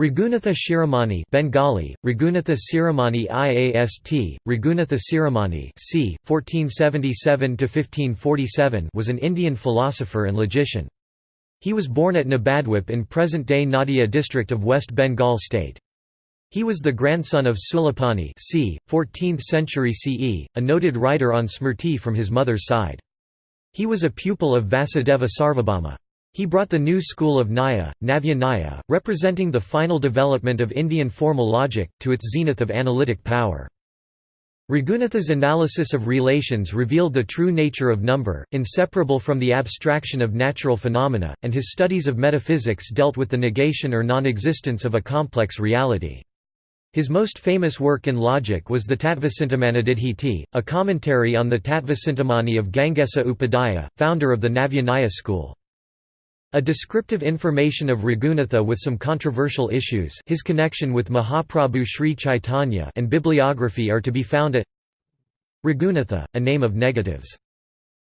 Raghunatha Shiromani Bengali, Raghunatha Shiromani IAST, Raghunatha Shiromani c. 1477–1547 was an Indian philosopher and logician. He was born at Nabadwip in present-day Nadia district of West Bengal state. He was the grandson of Sulapani c. 14th century CE, a noted writer on Smrti from his mother's side. He was a pupil of Vasudeva Sarvabhauma. He brought the new school of Nyaya, Navya Nyaya, representing the final development of Indian formal logic, to its zenith of analytic power. Raghunatha's analysis of relations revealed the true nature of number, inseparable from the abstraction of natural phenomena, and his studies of metaphysics dealt with the negation or non-existence of a complex reality. His most famous work in logic was the Tattvacintamanididhiti, a commentary on the Tattvacintamani of Gangesa Upadhyaya, founder of the Navyanyaya school. A descriptive information of Raghunatha with some controversial issues. His connection with Mahaprabhu Sri Chaitanya and bibliography are to be found at Raghunatha, a name of negatives.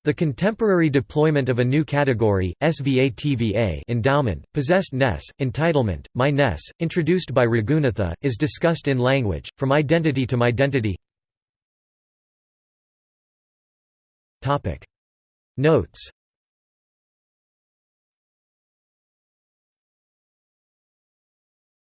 The contemporary deployment of a new category, SVA-TVA endowment, possessed ness, entitlement, my ness, introduced by Raghunatha, is discussed in language, from identity to my identity Notes